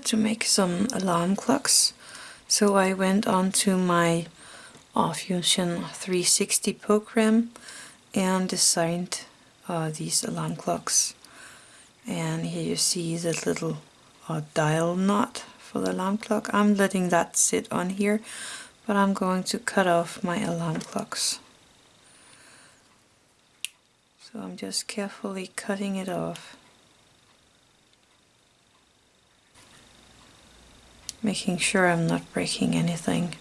Wanted to make some alarm clocks so I went on to my Fusion 360 program and designed uh, these alarm clocks and here you see the little uh, dial knot for the alarm clock. I'm letting that sit on here but I'm going to cut off my alarm clocks. So I'm just carefully cutting it off. Making sure I'm not breaking anything.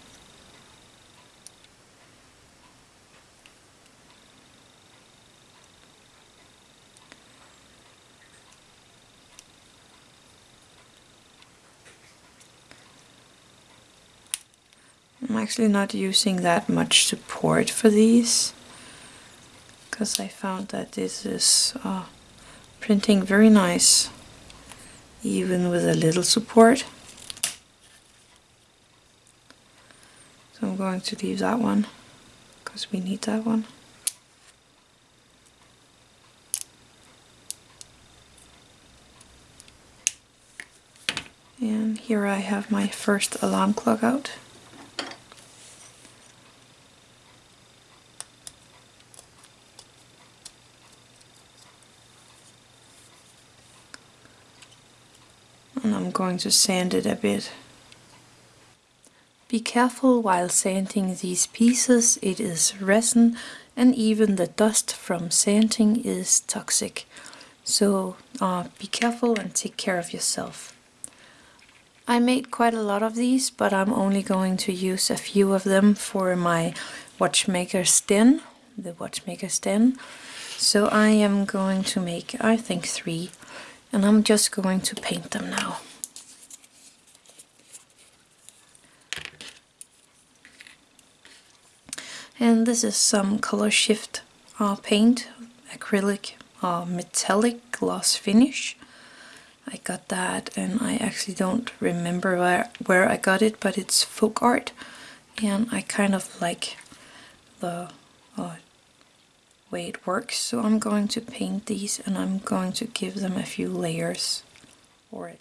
I'm actually not using that much support for these because I found that this is uh, printing very nice even with a little support. So I'm going to leave that one because we need that one. And here I have my first alarm clock out. And I'm going to sand it a bit. Be careful while sanding these pieces, it is resin and even the dust from sanding is toxic. So uh, be careful and take care of yourself. I made quite a lot of these, but I'm only going to use a few of them for my watchmaker's den, the watchmaker's den. So I am going to make, I think, three, and I'm just going to paint them now. And this is some color shift uh, paint acrylic uh, metallic gloss finish. I got that and I actually don't remember where, where I got it but it's folk art. And I kind of like the uh, way it works. So I'm going to paint these and I'm going to give them a few layers or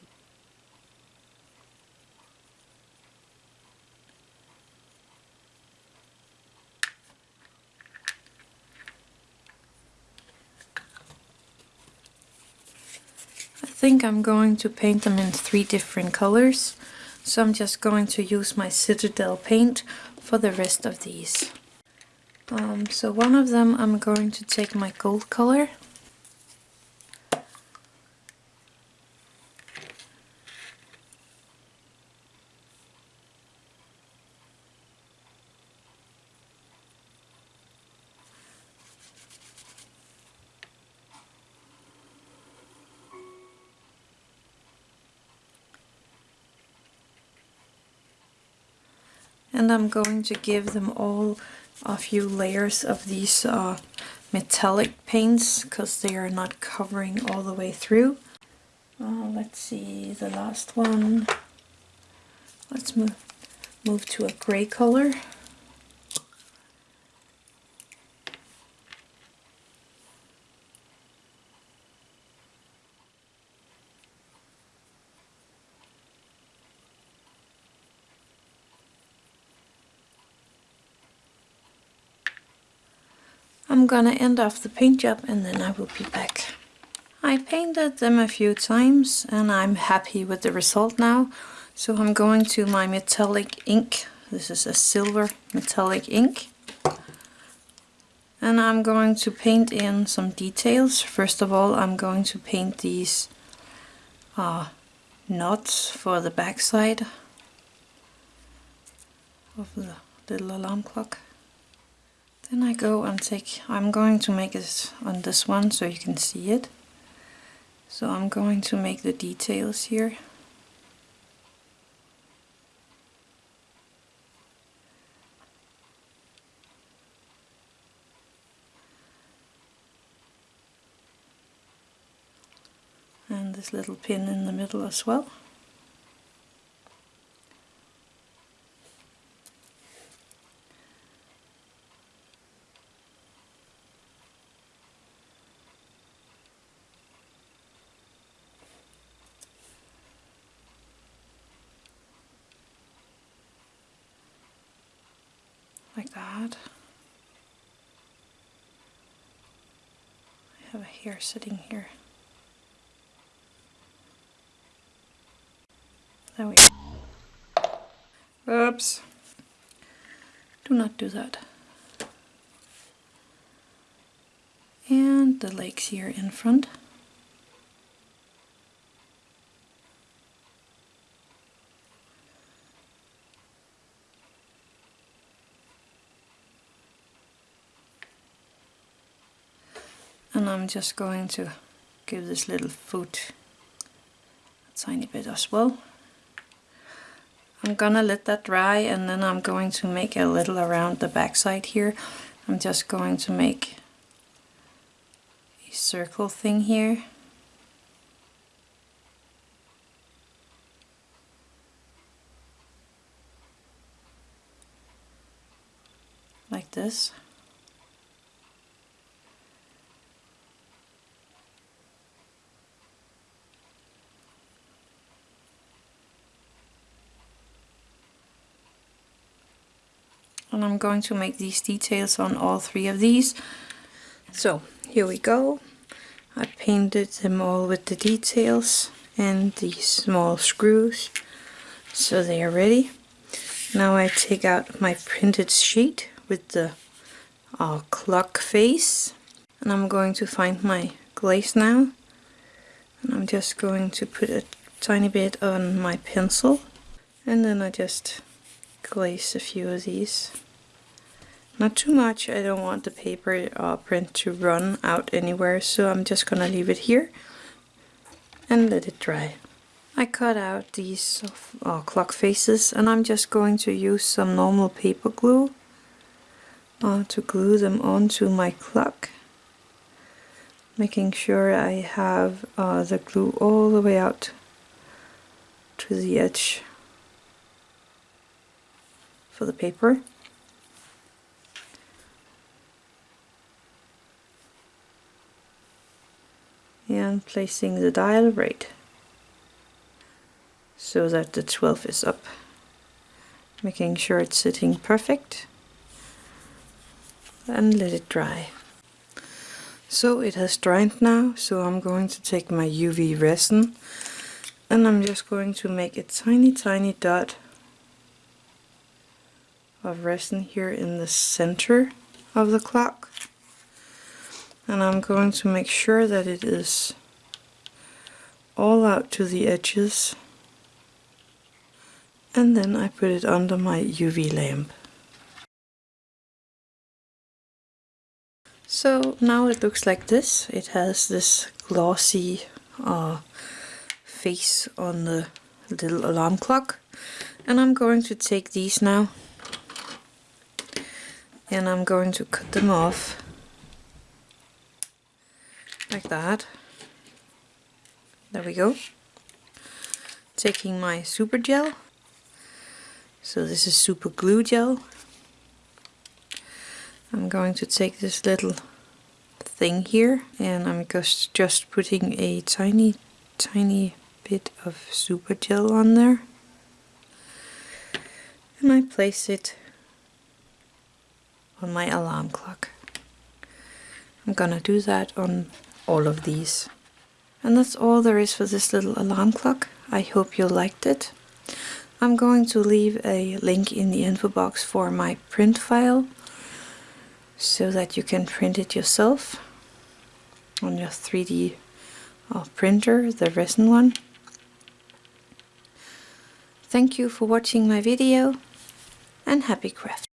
think I'm going to paint them in three different colors. So I'm just going to use my Citadel paint for the rest of these. Um, so one of them I'm going to take my gold color and I'm going to give them all a few layers of these uh, metallic paints because they are not covering all the way through. Uh, let's see the last one. Let's move move to a gray color. I'm gonna end off the paint job and then I will be back. I painted them a few times and I'm happy with the result now. So I'm going to my metallic ink. This is a silver metallic ink. And I'm going to paint in some details. First of all, I'm going to paint these uh, knots for the backside of the little alarm clock. Then I go and take, I'm going to make it on this one so you can see it. So I'm going to make the details here. And this little pin in the middle as well. That. I have a hair sitting here. There we go. Oops. Do not do that. And the legs here in front. I'm just going to give this little foot a tiny bit as well. I'm gonna let that dry and then I'm going to make a little around the backside here. I'm just going to make a circle thing here. Like this. And I'm going to make these details on all three of these. So here we go. I painted them all with the details and these small screws so they are ready. Now I take out my printed sheet with the uh, clock face and I'm going to find my glaze now and I'm just going to put a tiny bit on my pencil and then I just glaze a few of these. Not too much, I don't want the paper uh, print to run out anywhere, so I'm just gonna leave it here and let it dry. I cut out these uh, clock faces and I'm just going to use some normal paper glue uh, to glue them onto my clock making sure I have uh, the glue all the way out to the edge for the paper. And placing the dial right so that the 12 is up. Making sure it's sitting perfect. And let it dry. So it has dried now so I'm going to take my UV resin. And I'm just going to make a tiny tiny dot of resin here in the center of the clock and I'm going to make sure that it is all out to the edges and then I put it under my UV lamp. So now it looks like this. It has this glossy uh, face on the little alarm clock and I'm going to take these now and I'm going to cut them off like that. There we go. Taking my super gel. So this is super glue gel. I'm going to take this little thing here and I'm just, just putting a tiny tiny bit of super gel on there and I place it on my alarm clock. I'm gonna do that on all of these. And that's all there is for this little alarm clock. I hope you liked it. I'm going to leave a link in the info box for my print file so that you can print it yourself on your 3D uh, printer, the resin one. Thank you for watching my video and happy crafting!